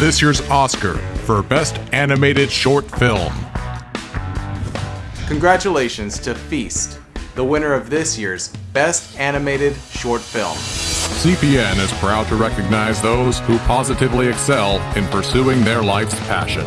this year's Oscar for Best Animated Short Film. Congratulations to Feast, the winner of this year's Best Animated Short Film. CPN is proud to recognize those who positively excel in pursuing their life's passion.